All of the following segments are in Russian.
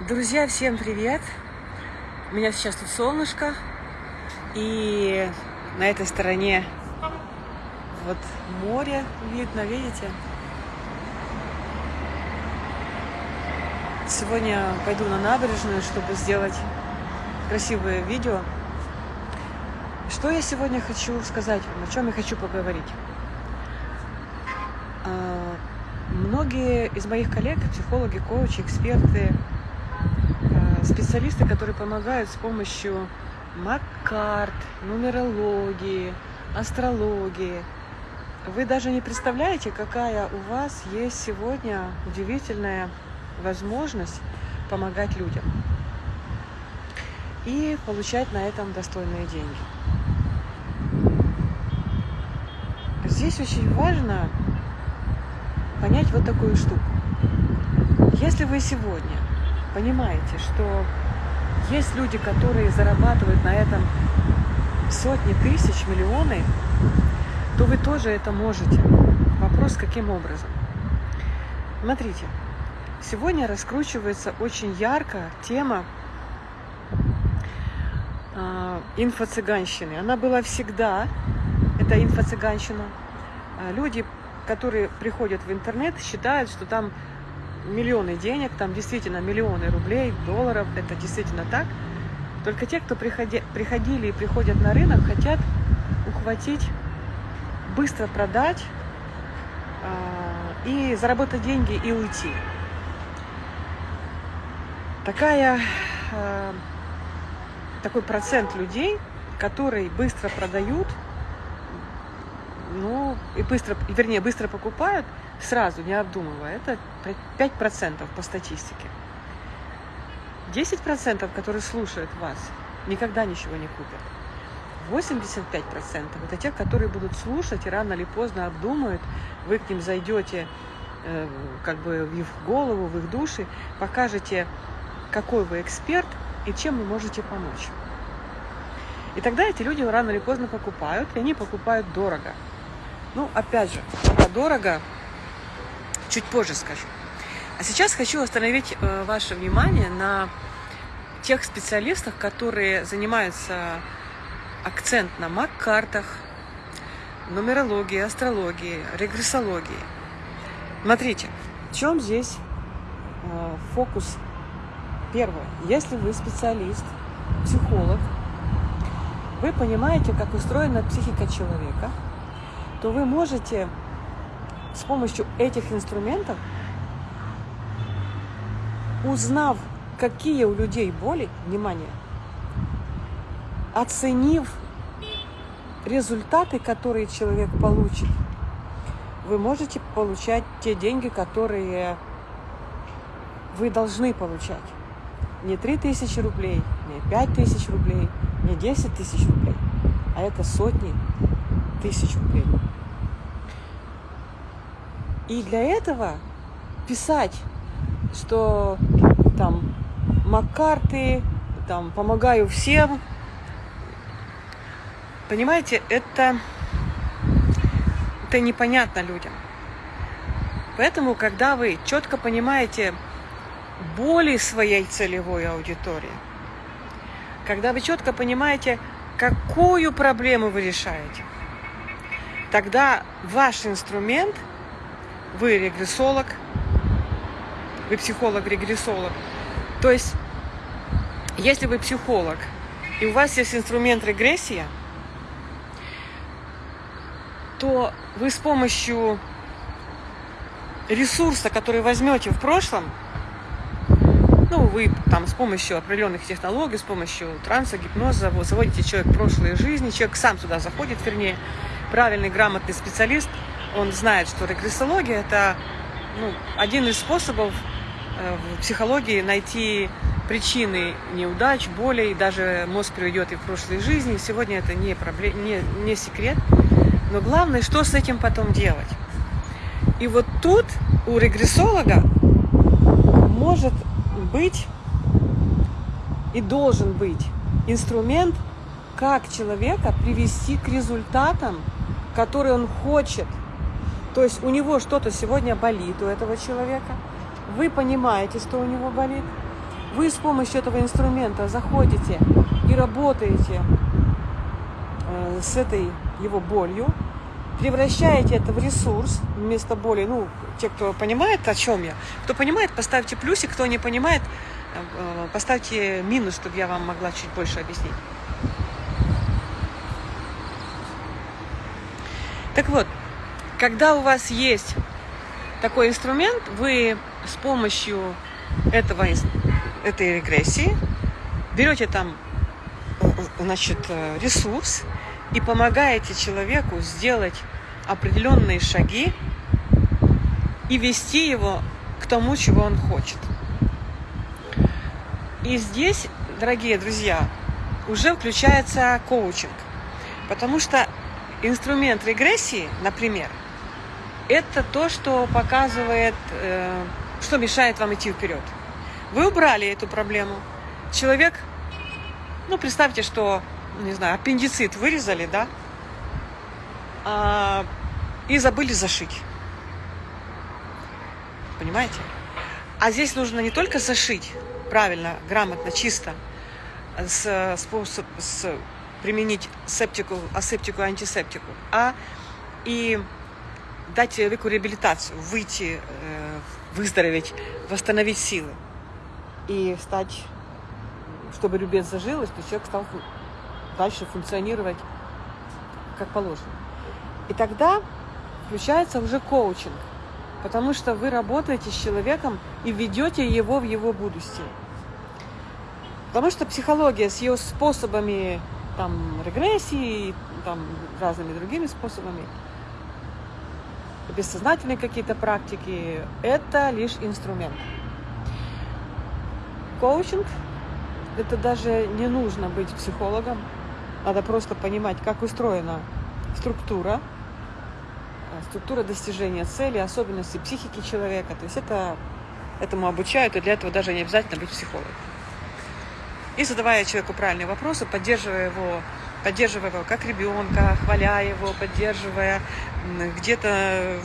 Друзья, всем привет! У меня сейчас тут солнышко, и на этой стороне вот море видно, видите? Сегодня пойду на набережную, чтобы сделать красивое видео. Что я сегодня хочу сказать вам, о чем я хочу поговорить? А, многие из моих коллег, психологи, коучи, эксперты, специалисты, которые помогают с помощью маккарт, нумерологии, астрологии. Вы даже не представляете, какая у вас есть сегодня удивительная возможность помогать людям и получать на этом достойные деньги. Здесь очень важно понять вот такую штуку. Если вы сегодня понимаете, что есть люди, которые зарабатывают на этом сотни тысяч, миллионы, то вы тоже это можете. Вопрос, каким образом? Смотрите, сегодня раскручивается очень ярко тема э, инфо-цыганщины. Она была всегда, это инфо-цыганщина. А люди, которые приходят в интернет, считают, что там миллионы денег, там действительно миллионы рублей, долларов, это действительно так. Только те, кто приходи, приходили и приходят на рынок, хотят ухватить, быстро продать э, и заработать деньги и уйти. Такая, э, такой процент людей, которые быстро продают, ну, и быстро, вернее, быстро покупают – сразу, не обдумывая. Это 5% по статистике. 10%, которые слушают вас, никогда ничего не купят. 85% это те, которые будут слушать и рано или поздно обдумают, вы к ним зайдете э, как бы в их голову, в их души, покажете, какой вы эксперт и чем вы можете помочь. И тогда эти люди рано или поздно покупают, и они покупают дорого. Ну, опять же, дорого чуть позже скажу. А сейчас хочу остановить э, ваше внимание на тех специалистах, которые занимаются акцент на мак-картах, нумерологии, астрологии, регрессологии. Смотрите, в чем здесь э, фокус? Первое. Если вы специалист, психолог, вы понимаете, как устроена психика человека, то вы можете с помощью этих инструментов, узнав, какие у людей боли, внимание, оценив результаты, которые человек получит, вы можете получать те деньги, которые вы должны получать. Не 3 тысячи рублей, не 5 тысяч рублей, не 10 тысяч рублей, а это сотни тысяч рублей. И для этого писать, что там Маккарты, там помогаю всем, понимаете, это, это непонятно людям. Поэтому, когда вы четко понимаете боли своей целевой аудитории, когда вы четко понимаете, какую проблему вы решаете, тогда ваш инструмент – вы регрессолог, вы психолог-регрессолог. То есть, если вы психолог, и у вас есть инструмент регрессия, то вы с помощью ресурса, который возьмете в прошлом, ну, вы там с помощью определенных технологий, с помощью транса, гипноза, вы заводите человек в прошлые жизни, человек сам сюда заходит, вернее, правильный, грамотный специалист – он знает, что регрессология – это ну, один из способов э, в психологии найти причины неудач, болей, даже мозг приведет и в прошлой жизни. Сегодня это не, проблем, не, не секрет. Но главное, что с этим потом делать. И вот тут у регрессолога может быть и должен быть инструмент, как человека привести к результатам, которые он хочет – то есть у него что-то сегодня болит, у этого человека. Вы понимаете, что у него болит. вы с помощью этого инструмента заходите и работаете э, с этой его болью, превращаете это в ресурс вместо боли. Ну, те, кто понимает, о чем я. Кто понимает, поставьте плюсик, кто не понимает, э, поставьте минус, чтобы я вам могла чуть больше объяснить. Так вот, когда у вас есть такой инструмент, вы с помощью этого, этой регрессии берете там значит, ресурс и помогаете человеку сделать определенные шаги и вести его к тому, чего он хочет. И здесь, дорогие друзья, уже включается коучинг. Потому что инструмент регрессии, например, это то, что показывает, э, что мешает вам идти вперед. Вы убрали эту проблему. Человек, ну, представьте, что, не знаю, аппендицит вырезали, да, а, и забыли зашить. Понимаете? А здесь нужно не только зашить правильно, грамотно, чисто, с, способ, с применить септику, асептику, антисептику, а и дать человеку реабилитацию, выйти, э, выздороветь, восстановить силы и стать, чтобы рубец зажилось, то человек стал дальше функционировать как положено. И тогда включается уже коучинг, потому что вы работаете с человеком и ведете его в его будущее. Потому что психология с ее способами там, регрессии, там, разными другими способами, бессознательные какие-то практики, это лишь инструмент. Коучинг – это даже не нужно быть психологом, надо просто понимать, как устроена структура, структура достижения цели, особенности психики человека. То есть это, этому обучают, и для этого даже не обязательно быть психологом и задавая человеку правильные вопросы, поддерживая его, поддерживая его как ребенка, хваляя его, поддерживая, где-то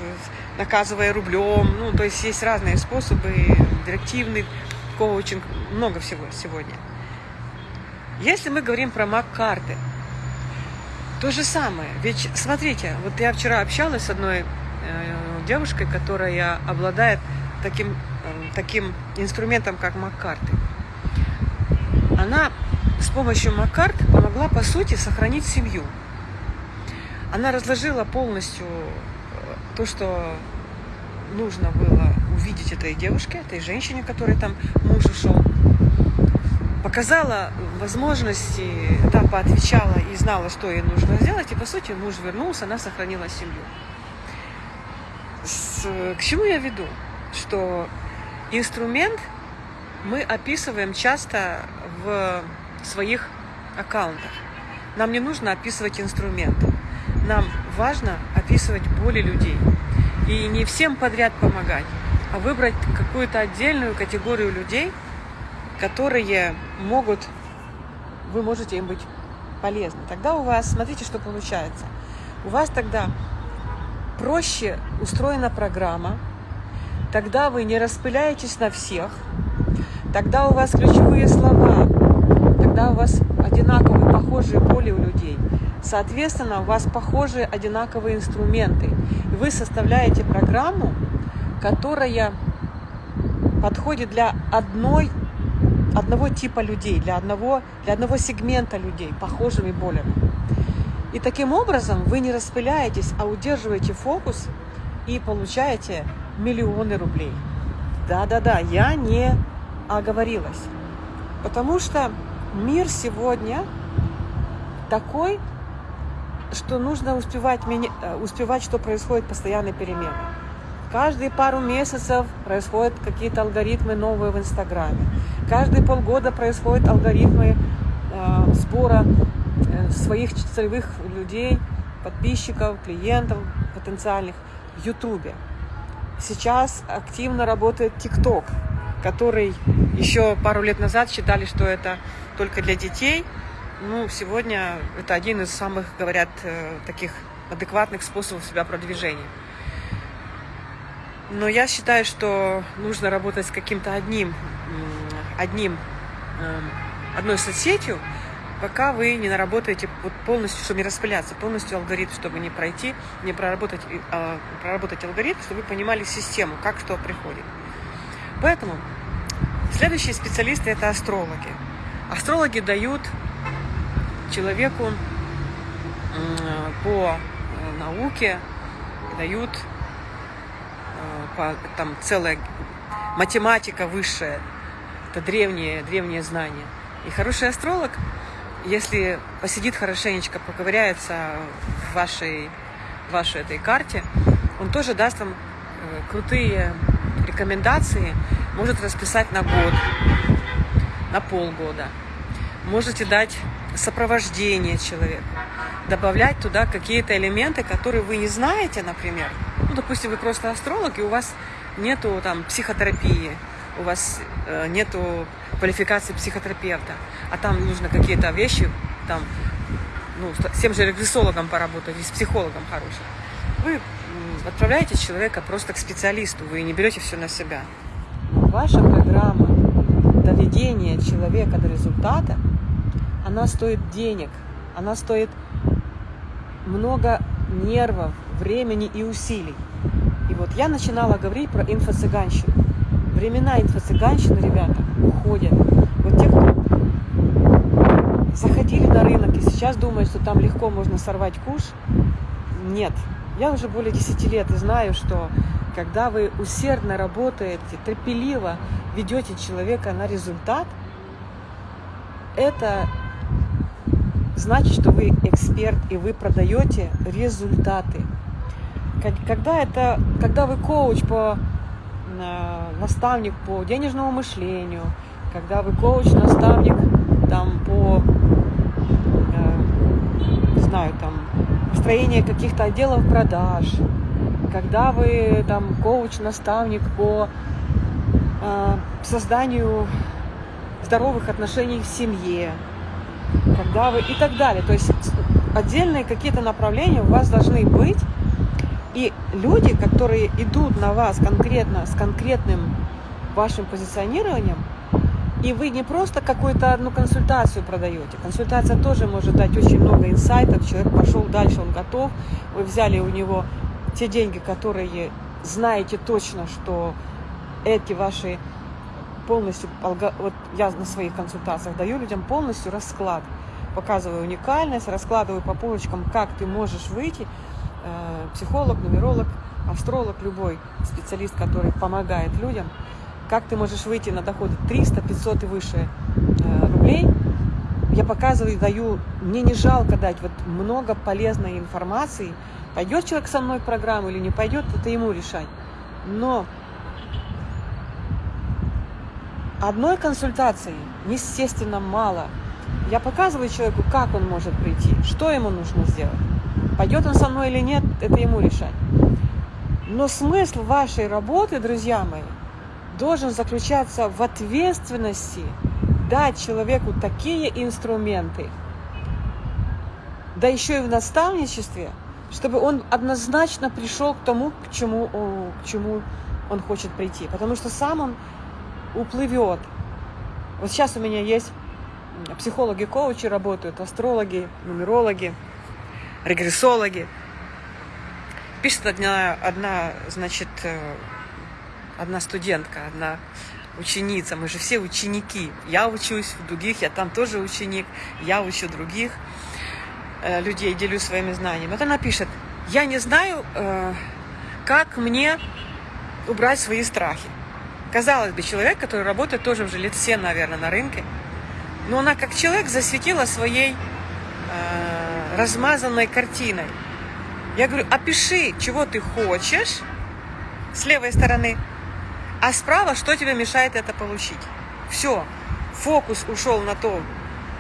наказывая рублем. Ну, то есть есть разные способы, директивный коучинг, много всего сегодня. Если мы говорим про маг-карты, то же самое. Ведь смотрите, вот я вчера общалась с одной э, девушкой, которая обладает таким, э, таким инструментом, как маг-карты она с помощью Маккарт помогла, по сути, сохранить семью. Она разложила полностью э, то, что нужно было увидеть этой девушке, этой женщине, которой там муж ушел. Показала возможности, та поотвечала и знала, что ей нужно сделать. И, по сути, муж вернулся, она сохранила семью. С, к чему я веду? Что инструмент мы описываем часто в своих аккаунтах. Нам не нужно описывать инструменты. Нам важно описывать боли людей. И не всем подряд помогать, а выбрать какую-то отдельную категорию людей, которые могут, вы можете им быть полезны. Тогда у вас, смотрите, что получается. У вас тогда проще устроена программа, тогда вы не распыляетесь на всех, тогда у вас ключевые слова когда у вас одинаковые, похожие боли у людей. Соответственно, у вас похожие, одинаковые инструменты. Вы составляете программу, которая подходит для одной, одного типа людей, для одного, для одного сегмента людей, похожими болями. И таким образом вы не распыляетесь, а удерживаете фокус и получаете миллионы рублей. Да-да-да, я не оговорилась. Потому что мир сегодня такой, что нужно успевать, э, успевать, что происходит постоянные перемены. Каждые пару месяцев происходят какие-то алгоритмы новые в Инстаграме. Каждые полгода происходят алгоритмы э, сбора э, своих целевых людей, подписчиков, клиентов потенциальных в Ютубе. Сейчас активно работает ТикТок, который еще пару лет назад считали, что это только для детей. Ну, сегодня это один из самых, говорят, э, таких адекватных способов себя продвижения. Но я считаю, что нужно работать с каким-то одним одним, э, одной соцсетью, пока вы не наработаете вот полностью, чтобы не распыляться, полностью алгоритм, чтобы не пройти, не проработать, э, проработать алгоритм, чтобы вы понимали систему, как что приходит. Поэтому следующие специалисты – это астрологи. Астрологи дают человеку э, по э, науке, дают э, по, там целая математика высшая, это древние, древние знания. И хороший астролог, если посидит хорошенечко, поковыряется в вашей, в вашей этой карте, он тоже даст вам крутые рекомендации, может расписать на год, на полгода. Можете дать сопровождение человеку, добавлять туда какие-то элементы, которые вы не знаете, например. Ну, допустим, вы просто астролог, и у вас нету там психотерапии, у вас э, нету квалификации психотерапевта, а там нужно какие-то вещи, там, ну, с тем же регрессологом поработать, и с психологом хорошим. Вы отправляете человека просто к специалисту, вы не берете все на себя. Ваша программа доведения человека до результата, она стоит денег, она стоит много нервов, времени и усилий. И вот я начинала говорить про инфо-цыганщину. Времена инфо-цыганщины, ребята, уходят. Вот те, кто заходили на рынок и сейчас думают, что там легко можно сорвать куш, нет. Я уже более 10 лет знаю, что когда вы усердно работаете, терпеливо ведете человека на результат, это значит, что вы эксперт и вы продаете результаты. Когда, это, когда вы коуч по э, наставник по денежному мышлению, когда вы коуч, наставник там по, э, не знаю, там построение каких-то отделов продаж, когда вы там коуч, наставник по э, созданию здоровых отношений в семье, когда вы и так далее. То есть отдельные какие-то направления у вас должны быть, и люди, которые идут на вас конкретно с конкретным вашим позиционированием, и вы не просто какую-то одну консультацию продаете. Консультация тоже может дать очень много инсайтов. Человек пошел дальше, он готов. Вы взяли у него те деньги, которые знаете точно, что эти ваши полностью, вот я на своих консультациях даю людям полностью расклад. Показываю уникальность, раскладываю по полочкам, как ты можешь выйти. Э, психолог, нумеролог, астролог, любой специалист, который помогает людям – как ты можешь выйти на доходы 300, 500 и выше э, рублей. Я показываю и даю, мне не жалко дать вот много полезной информации. Пойдет человек со мной в программу или не пойдет, это ему решать. Но одной консультации, естественно, мало. Я показываю человеку, как он может прийти, что ему нужно сделать. Пойдет он со мной или нет, это ему решать. Но смысл вашей работы, друзья мои, должен заключаться в ответственности дать человеку такие инструменты, да еще и в наставничестве, чтобы он однозначно пришел к тому, к чему, к чему он хочет прийти. Потому что сам он уплывет. Вот сейчас у меня есть психологи, коучи работают, астрологи, нумерологи, регрессологи. Пишет одна, одна значит, э, одна студентка, одна ученица, мы же все ученики. Я учусь в других, я там тоже ученик, я учу других э, людей, делюсь своими знаниями. Вот она пишет, я не знаю, э, как мне убрать свои страхи. Казалось бы, человек, который работает тоже уже лет 7, наверное, на рынке, но она как человек засветила своей э, размазанной картиной. Я говорю, опиши, чего ты хочешь с левой стороны, а справа, что тебе мешает это получить? Все, фокус ушел на то,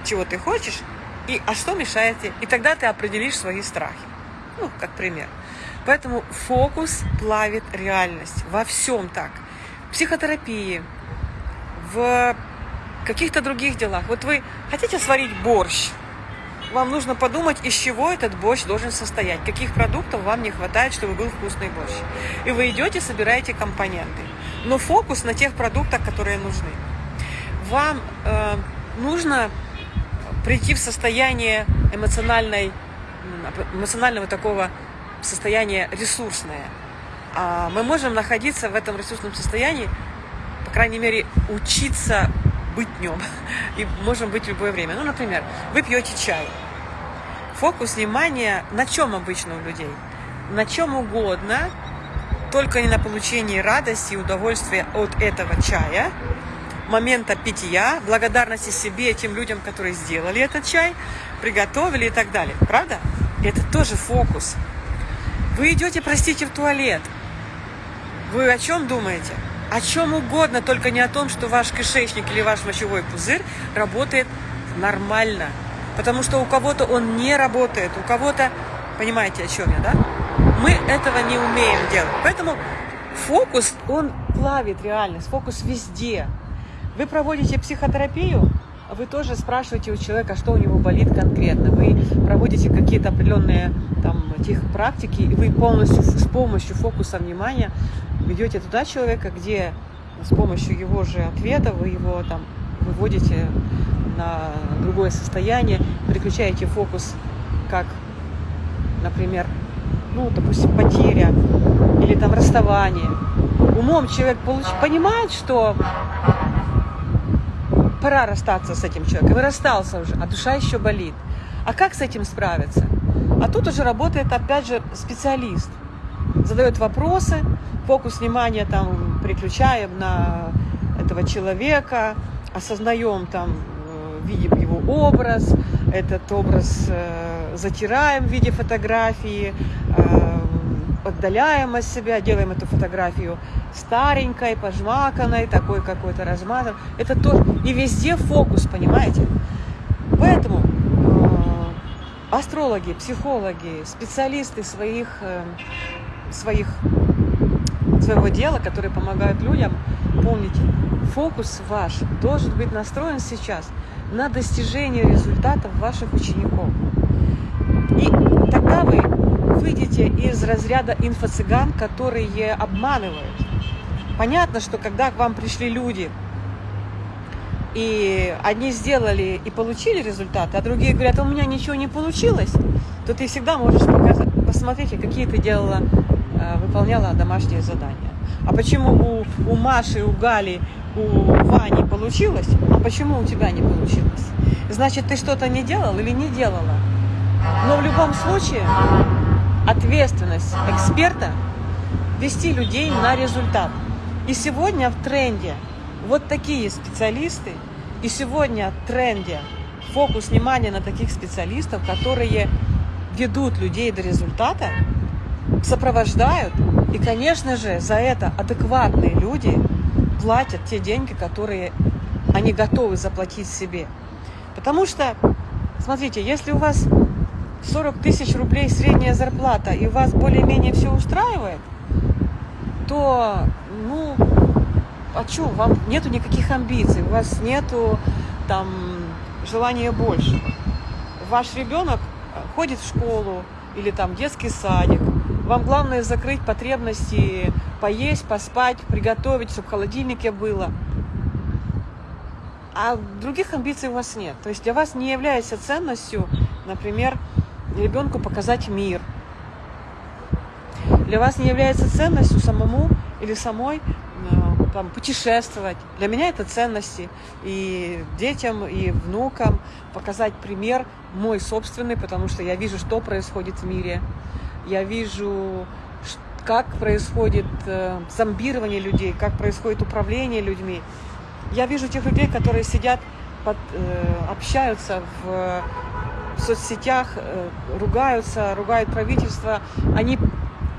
чего ты хочешь, и а что мешает тебе? И тогда ты определишь свои страхи. Ну, как пример. Поэтому фокус плавит реальность. Во всем так. В психотерапии, в каких-то других делах. Вот вы хотите сварить борщ, вам нужно подумать, из чего этот борщ должен состоять, каких продуктов вам не хватает, чтобы был вкусный борщ. И вы идете, собираете компоненты. Но фокус на тех продуктах, которые нужны. вам э, нужно прийти в состояние эмоциональной, эмоционального такого состояния ресурсное. А мы можем находиться в этом ресурсном состоянии, по крайней мере, учиться быть днем. И можем быть в любое время. Ну, например, вы пьете чай. Фокус внимания на чем обычно у людей? На чем угодно, только не на получении радости и удовольствия от этого чая, момента питья, благодарности себе и тем людям, которые сделали этот чай, приготовили и так далее. Правда? Это тоже фокус. Вы идете, простите, в туалет. Вы о чем думаете? О чем угодно, только не о том, что ваш кишечник или ваш мочевой пузырь работает нормально. Потому что у кого-то он не работает, у кого-то... Понимаете, о чем я, да? Мы этого не умеем делать. Поэтому фокус, он плавит реальность, фокус везде. Вы проводите психотерапию, вы тоже спрашиваете у человека, что у него болит конкретно. Вы проводите какие-то определенные там, тех практики, и вы полностью с помощью фокуса внимания ведете туда человека, где с помощью его же ответа вы его там выводите на другое состояние, переключаете фокус, как, например, ну, допустим, потеря или там расставание. Умом человек получ... понимает, что пора расстаться с этим человеком, и расстался уже, а душа еще болит. А как с этим справиться? А тут уже работает, опять же, специалист. Задает вопросы, фокус внимания там переключаем на этого человека, осознаем там, э, видим его образ, этот образ э, затираем в виде фотографии, э, отдаляем от себя, делаем эту фотографию старенькой, пожмаканной, такой какой-то размазан. Это тоже. И везде фокус, понимаете? Поэтому э, астрологи, психологи, специалисты своих, э, своих, своего дела, которые помогают людям, помните, фокус ваш должен быть настроен сейчас на достижение результатов ваших учеников. И тогда вы выйдете из разряда инфо-цыган, которые обманывают. Понятно, что когда к вам пришли люди, и одни сделали и получили результаты, а другие говорят, «А у меня ничего не получилось, то ты всегда можешь показать, посмотреть, какие ты делала, э, выполняла домашние задания. А почему у, у Маши, у Гали, у Вани получилось, а почему у тебя не получилось? Значит, ты что-то не делал или не делала? Но в любом случае ответственность эксперта вести людей на результат. И сегодня в тренде вот такие специалисты, и сегодня в тренде фокус внимания на таких специалистов, которые ведут людей до результата, сопровождают. И, конечно же, за это адекватные люди платят те деньги, которые они готовы заплатить себе. Потому что, смотрите, если у вас 40 тысяч рублей средняя зарплата, и вас более-менее все устраивает, то, ну, а что, вам нету никаких амбиций, у вас нету там желания большего. Ваш ребенок ходит в школу или там детский садик, вам главное закрыть потребности, поесть, поспать, приготовить, чтобы в холодильнике было. А других амбиций у вас нет. То есть для вас не является ценностью, например, ребенку показать мир. Для вас не является ценностью самому или самой э, там, путешествовать. Для меня это ценности. И детям, и внукам показать пример мой собственный, потому что я вижу, что происходит в мире. Я вижу, как происходит э, зомбирование людей, как происходит управление людьми. Я вижу тех людей, которые сидят, под, э, общаются в в соцсетях э, ругаются, ругают правительство, они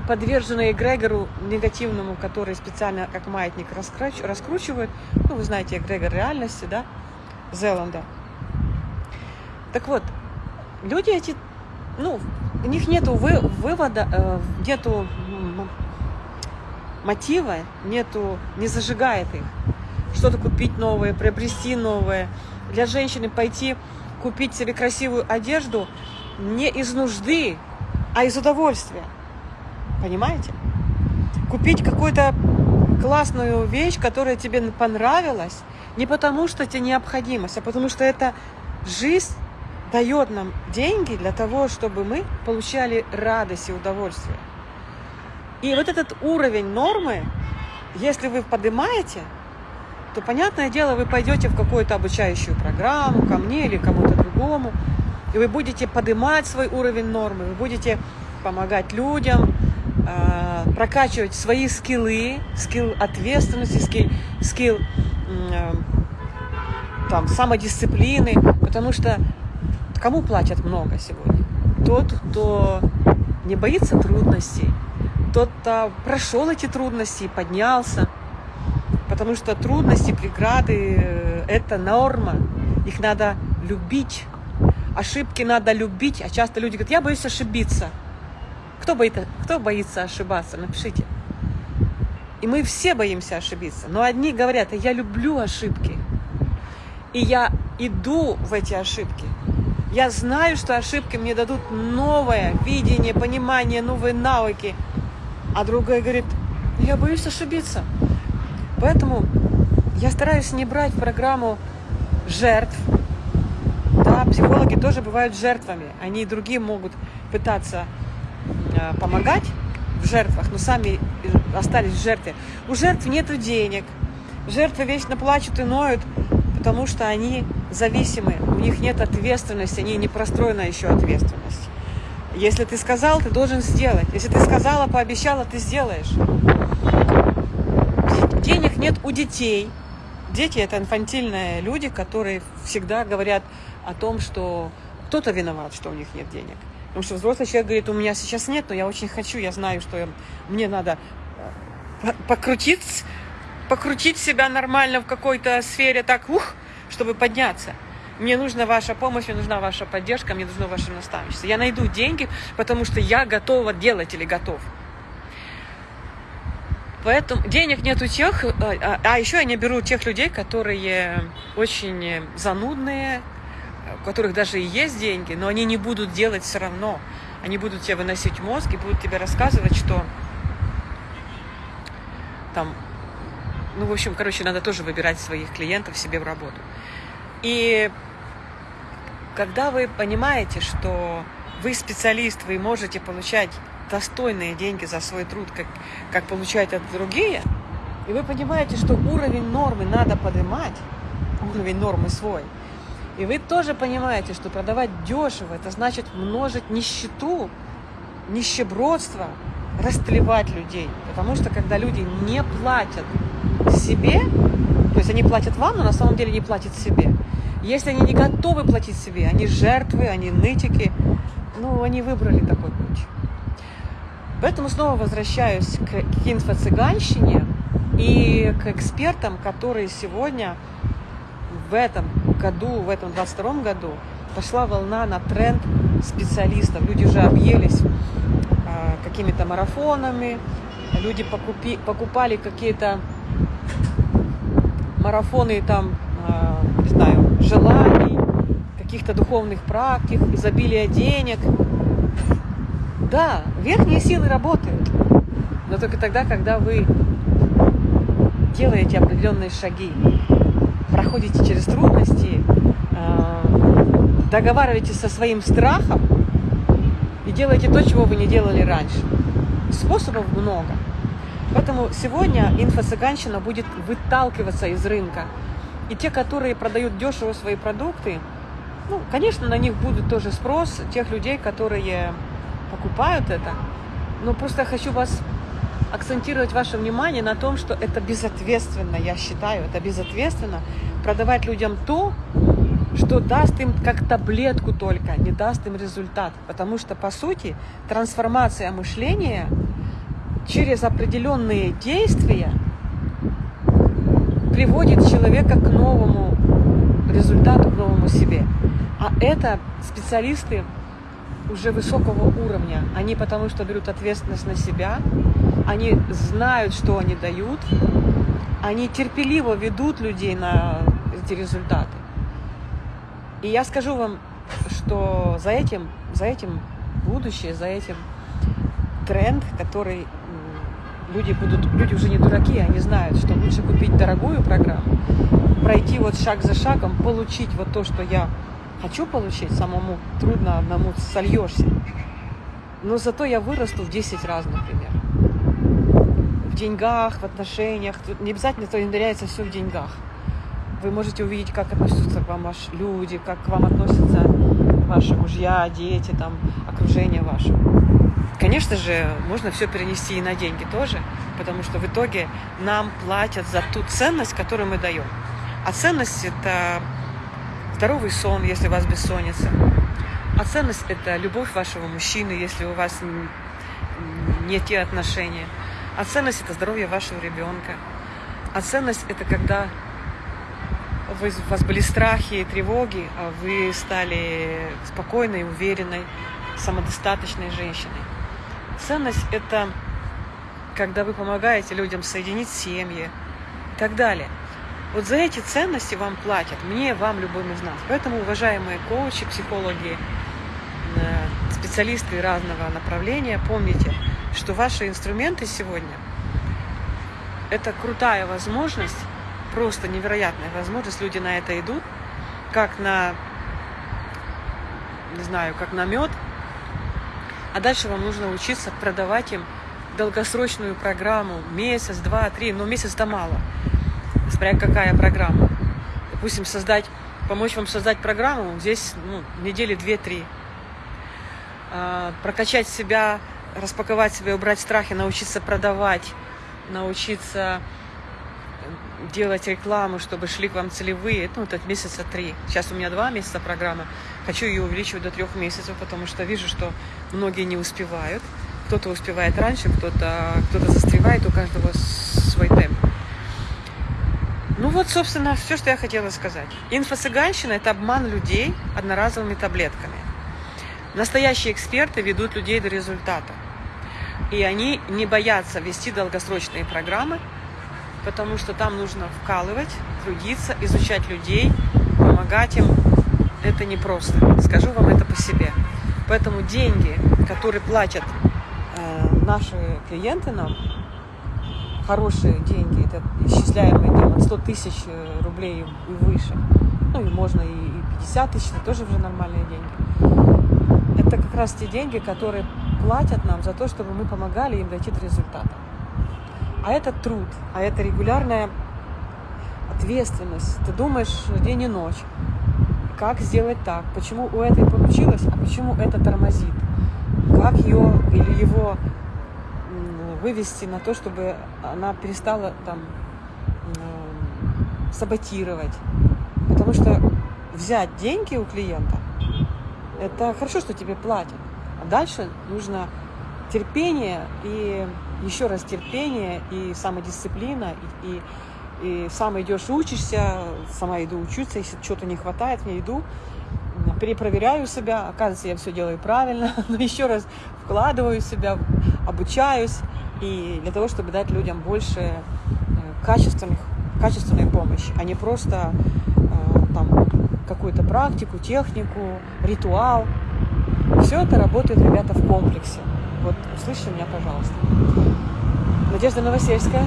подвержены эгрегору негативному, который специально как маятник раскручивают. Ну, вы знаете эгрегор реальности, да, Зеланда. Так вот, люди эти, ну, у них нету вы, вывода, э, нету мотива, нету, не зажигает их. Что-то купить новое, приобрести новое. Для женщины пойти купить себе красивую одежду не из нужды, а из удовольствия. Понимаете? Купить какую-то классную вещь, которая тебе понравилась, Не потому, что это необходимость, а потому что это жизнь дает нам деньги для того, чтобы мы получали радость и удовольствие. И вот этот уровень нормы, если вы поднимаете, то, понятное дело, вы пойдете в какую-то обучающую программу, ко мне или кому-то другому, и вы будете поднимать свой уровень нормы, вы будете помогать людям, а, прокачивать свои скиллы, скилл ответственности, скилл, скилл а, там, самодисциплины, потому что кому платят много сегодня? Тот, кто не боится трудностей, тот, кто прошел эти трудности и поднялся, потому что трудности, преграды э, – это норма, их надо любить, ошибки надо любить, а часто люди говорят, я боюсь ошибиться – кто боится, кто боится ошибаться? Напишите. И мы все боимся ошибиться. Но одни говорят, я люблю ошибки. И я иду в эти ошибки. Я знаю, что ошибки мне дадут новое видение, понимание, новые навыки. А другая говорит, я боюсь ошибиться. Поэтому я стараюсь не брать программу жертв. Да, психологи тоже бывают жертвами. Они и другие могут пытаться Э, помогать в жертвах, но сами остались в жертве. У жертв нет денег. Жертвы вечно плачут и ноют, потому что они зависимы, у них нет ответственности, они не простроена еще ответственность. Если ты сказал, ты должен сделать. Если ты сказала, пообещала, ты сделаешь. Нет у детей. Дети – это инфантильные люди, которые всегда говорят о том, что кто-то виноват, что у них нет денег. Потому что взрослый человек говорит, у меня сейчас нет, но я очень хочу, я знаю, что мне надо э, покрутить, покрутить себя нормально в какой-то сфере, так, ух, чтобы подняться. Мне нужна ваша помощь, мне нужна ваша поддержка, мне нужно ваше наставничество. Я найду деньги, потому что я готова делать или готов. Поэтому денег нет у тех, э, а, а еще я не беру тех людей, которые очень занудные, у которых даже и есть деньги, но они не будут делать все равно. Они будут тебе выносить мозг и будут тебе рассказывать, что там, ну, в общем, короче, надо тоже выбирать своих клиентов себе в работу. И когда вы понимаете, что вы специалист, вы можете получать достойные деньги за свой труд, как, как получают это другие, и вы понимаете, что уровень нормы надо поднимать, уровень нормы свой – и вы тоже понимаете, что продавать дешево, это значит множить нищету, нищебродство, растлевать людей. Потому что когда люди не платят себе, то есть они платят вам, но на самом деле не платят себе. Если они не готовы платить себе, они жертвы, они нытики, ну, они выбрали такой путь. Поэтому снова возвращаюсь к, к инфо-цыганщине и к экспертам, которые сегодня в этом году, в этом 22 году пошла волна на тренд специалистов. Люди уже объелись а, какими-то марафонами, люди покупи, покупали какие-то марафоны там, а, не знаю, желаний, каких-то духовных практик, изобилия денег. Да, верхние силы работают, но только тогда, когда вы делаете определенные шаги проходите через трудности, э, договариваетесь со своим страхом и делаете то, чего вы не делали раньше. Способов много. Поэтому сегодня инфо-цыганщина будет выталкиваться из рынка. И те, которые продают дешево свои продукты, ну, конечно, на них будет тоже спрос тех людей, которые покупают это. Но просто хочу вас акцентировать ваше внимание на том, что это безответственно, я считаю, это безответственно продавать людям то, что даст им как таблетку только, не даст им результат. Потому что, по сути, трансформация мышления через определенные действия приводит человека к новому результату, к новому себе. А это специалисты уже высокого уровня. Они потому что берут ответственность на себя, они знают, что они дают, они терпеливо ведут людей на эти результаты. И я скажу вам, что за этим, за этим будущее, за этим тренд, который люди будут, люди уже не дураки, они знают, что лучше купить дорогую программу, пройти вот шаг за шагом, получить вот то, что я хочу получить, самому трудно одному сольешься. Но зато я вырасту в 10 раз, например. В деньгах, в отношениях. Тут не обязательно то измеряется все в деньгах. Вы можете увидеть, как относятся к вам ваши люди, как к вам относятся ваши мужья, дети, там, окружение ваше. Конечно же, можно все перенести и на деньги тоже, потому что в итоге нам платят за ту ценность, которую мы даем. А ценность – это здоровый сон, если у вас бессонница. А ценность – это любовь вашего мужчины, если у вас не те отношения. А ценность – это здоровье вашего ребенка. А ценность – это когда вы, у вас были страхи и тревоги, а вы стали спокойной, уверенной, самодостаточной женщиной. Ценность – это когда вы помогаете людям соединить семьи и так далее. Вот за эти ценности вам платят, мне, вам, любым из нас. Поэтому, уважаемые коучи, психологи, э, специалисты разного направления, помните, что ваши инструменты сегодня – это крутая возможность, просто невероятная возможность, люди на это идут, как на, не знаю, как на мед – а дальше вам нужно учиться продавать им долгосрочную программу, месяц, два, три, но месяц-то мало, смотря какая программа. Допустим, создать, помочь вам создать программу, здесь ну, недели две-три. А, прокачать себя, распаковать себя, убрать страхи, научиться продавать, научиться делать рекламу, чтобы шли к вам целевые, ну, это месяца три. Сейчас у меня два месяца программа. Хочу ее увеличивать до трех месяцев, потому что вижу, что многие не успевают. Кто-то успевает раньше, кто-то кто, -то, застревает, у каждого. Ну вот, собственно, все, что я хотела сказать. Инфо-цыганщина – это обман людей одноразовыми таблетками. Настоящие эксперты ведут людей до результата. И они не боятся вести долгосрочные программы, потому что там нужно вкалывать, трудиться, изучать людей, помогать им. Это непросто. Скажу вам это по себе. Поэтому деньги, которые платят э, наши клиенты нам, хорошие деньги, это исчисляемые там, от 100 тысяч э, рублей и выше, ну и можно и 50 тысяч, это тоже уже нормальные деньги. Это как раз те деньги, которые платят нам за то, чтобы мы помогали им дойти до результата. А это труд, а это регулярная ответственность. Ты думаешь день и ночь, как сделать так, почему у этой получилось, а почему это тормозит, как ее или его вывести на то, чтобы она перестала там саботировать. Потому что взять деньги у клиента, это хорошо, что тебе платят. А дальше нужно терпение и еще раз терпение и самодисциплина, и, и, и сам идешь учишься, сама иду учиться, если что-то не хватает, мне иду, перепроверяю себя, оказывается, я все делаю правильно, но еще раз вкладываю себя, обучаюсь, и для того, чтобы дать людям больше э, качественных, качественной помощи, а не просто э, там какую-то практику, технику, ритуал. Все это работает, ребята, в комплексе. Вот услышьте меня, пожалуйста. Надежда Новосельская,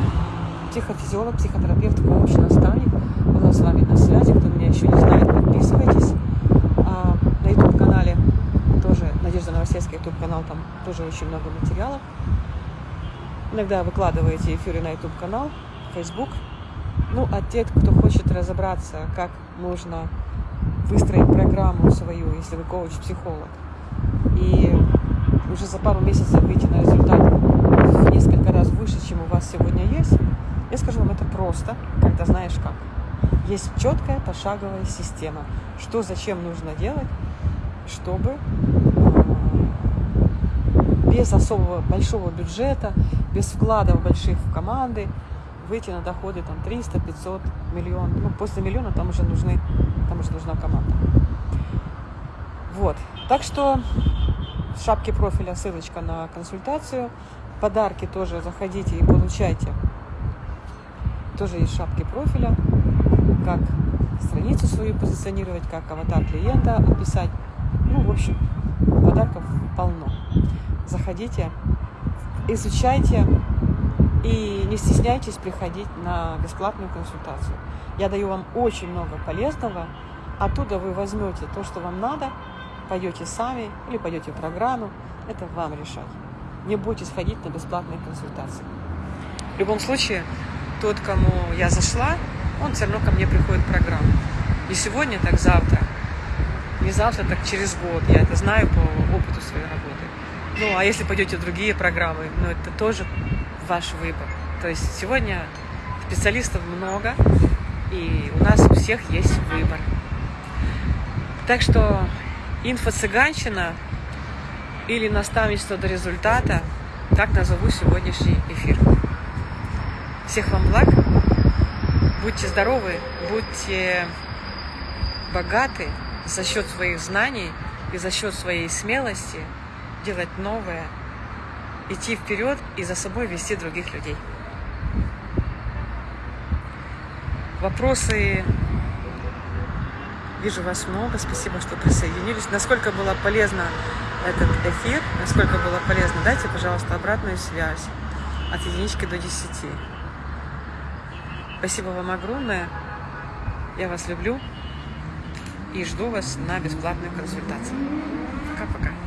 психофизиолог, психотерапевт, коуч, наставник. Была с вами на связи. Кто меня еще не знает, подписывайтесь. А, на YouTube-канале тоже Надежда Новосельская, YouTube-канал, там тоже очень много материалов. Иногда выкладываете эфиры на YouTube-канал, Facebook. Ну, а те, кто хочет разобраться, как можно выстроить программу свою, если вы коуч-психолог, и уже за пару месяцев выйти на результат в несколько раз выше, чем у вас сегодня есть, я скажу вам, это просто, когда знаешь как. Есть четкая пошаговая система, что зачем нужно делать, чтобы э, без особого большого бюджета, без вкладов больших в команды выйти на доходы там 300, 500, миллион. Ну, после миллиона там уже нужны, там уже нужна команда. Вот. Так что в шапке профиля ссылочка на консультацию. Подарки тоже заходите и получайте. Тоже есть шапки профиля. Как страницу свою позиционировать, как аватар клиента описать. Ну, в общем, подарков полно. Заходите, изучайте И не стесняйтесь приходить на бесплатную консультацию. Я даю вам очень много полезного. Оттуда вы возьмете то, что вам надо, пойдете сами или пойдете в программу. Это вам решать. Не бойтесь ходить на бесплатные консультации. В любом случае, тот, кому я зашла, он все равно ко мне приходит в программу. Не сегодня, так завтра. Не завтра, так через год. Я это знаю по опыту своей работы. Ну, а если пойдете в другие программы, ну, это тоже ваш выбор. То есть сегодня специалистов много, и у нас у всех есть выбор. Так что инфо-цыганщина или наставничество до результата, так назову сегодняшний эфир. Всех вам благ, будьте здоровы, будьте богаты за счет своих знаний и за счет своей смелости делать новое, идти вперед и за собой вести других людей. Вопросы Вижу вас много. Спасибо, что присоединились. Насколько было полезно этот эфир, насколько было полезно, дайте, пожалуйста, обратную связь от единички до десяти. Спасибо вам огромное. Я вас люблю и жду вас на бесплатную консультацию. Пока-пока.